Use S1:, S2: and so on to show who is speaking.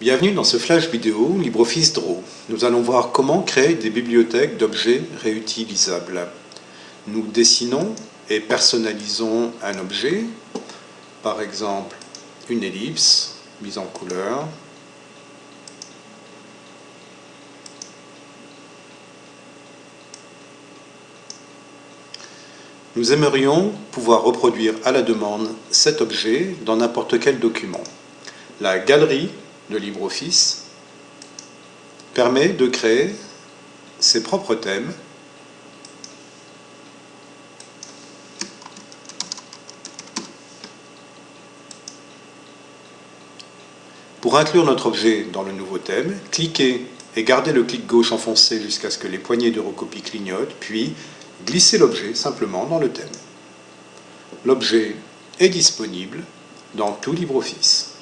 S1: Bienvenue dans ce flash vidéo LibreOffice Draw. Nous allons voir comment créer des bibliothèques d'objets réutilisables. Nous dessinons et personnalisons un objet, par exemple une ellipse mise en couleur, Nous aimerions pouvoir reproduire à la demande cet objet dans n'importe quel document. La galerie de LibreOffice permet de créer ses propres thèmes Pour inclure notre objet dans le nouveau thème, cliquez et gardez le clic gauche enfoncé jusqu'à ce que les poignées de recopie clignotent, puis glissez l'objet simplement dans le thème. L'objet est disponible dans tout LibreOffice.